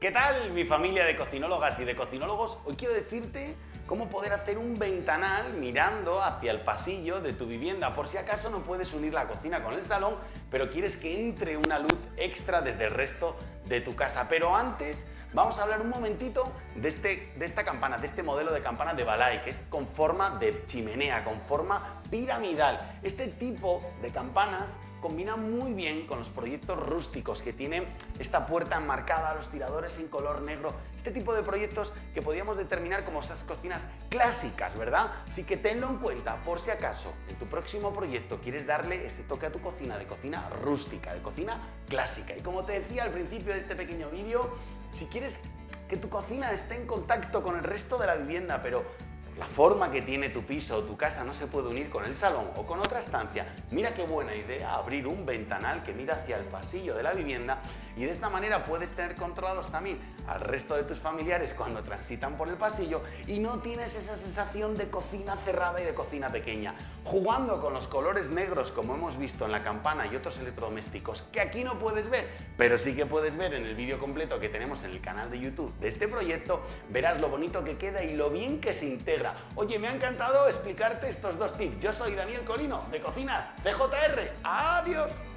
¿Qué tal mi familia de cocinólogas y de cocinólogos? Hoy quiero decirte cómo poder hacer un ventanal mirando hacia el pasillo de tu vivienda por si acaso no puedes unir la cocina con el salón pero quieres que entre una luz extra desde el resto de tu casa. Pero antes vamos a hablar un momentito de, este, de esta campana, de este modelo de campana de Balay que es con forma de chimenea, con forma piramidal. Este tipo de campanas combina muy bien con los proyectos rústicos que tienen esta puerta enmarcada, los tiradores en color negro, este tipo de proyectos que podríamos determinar como esas cocinas clásicas, ¿verdad? Así que tenlo en cuenta por si acaso en tu próximo proyecto quieres darle ese toque a tu cocina de cocina rústica, de cocina clásica. Y como te decía al principio de este pequeño vídeo, si quieres que tu cocina esté en contacto con el resto de la vivienda, pero la forma que tiene tu piso o tu casa no se puede unir con el salón o con otra estancia, mira qué buena idea abrir un ventanal que mira hacia el pasillo de la vivienda y de esta manera puedes tener controlados también al resto de tus familiares cuando transitan por el pasillo y no tienes esa sensación de cocina cerrada y de cocina pequeña. Jugando con los colores negros como hemos visto en la campana y otros electrodomésticos que aquí no puedes ver, pero sí que puedes ver en el vídeo completo que tenemos en el canal de YouTube de este proyecto, verás lo bonito que queda y lo bien que se integra Oye, me ha encantado explicarte estos dos tips. Yo soy Daniel Colino, de Cocinas CJR. ¡Adiós!